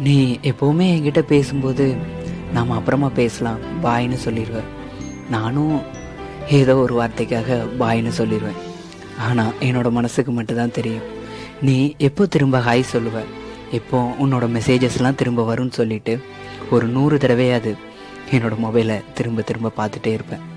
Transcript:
நீ எப்போவுமே என்கிட்ட பேசும்போது நாம் அப்புறமா பேசலாம் பாய்னு சொல்லிடுவேன். நானும் ஏதோ ஒரு வார்த்தைக்காக பாய்னு சொல்லிடுவேன். ஆனால் என்னோட மனசுக்கு மட்டும்தான் தெரியும். நீ எப்போ திரும்ப ஹாய் சொல்லுவ? எப்போ உன்னோட மெசேஜஸ்லாம் திரும்ப வரும்னு சொல்லிட்டு ஒரு நூறு தடவையாவது என்னோட மொபைலை திரும்ப திரும்ப பார்த்துட்டே இருப்பேன்.